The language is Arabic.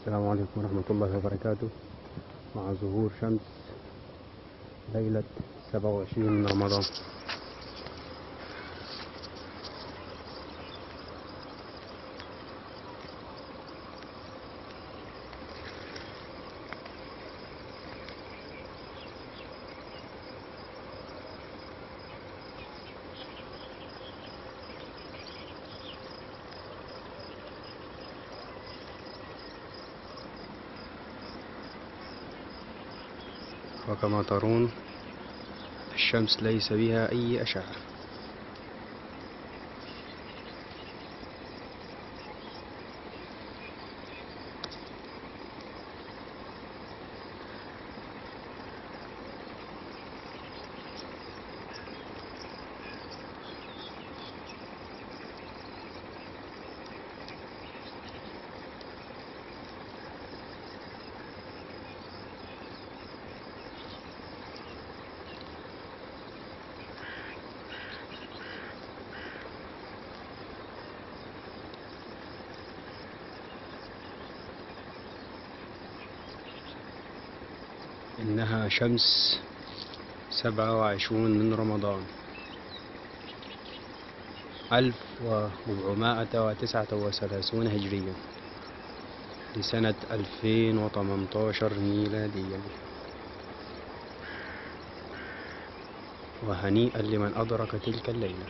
السلام عليكم ورحمة الله وبركاته. مع ظهور شمس ليلة 27 من رمضان. وكما ترون الشمس ليس بها أي أشعة. إنها شمس سبعة وعشرون من رمضان. ألف وربعمائة وتسعة وثلاثون هجريا لسنة ألفين وثمنتاشر ميلاديا وهنيئا لمن أدرك تلك الليلة.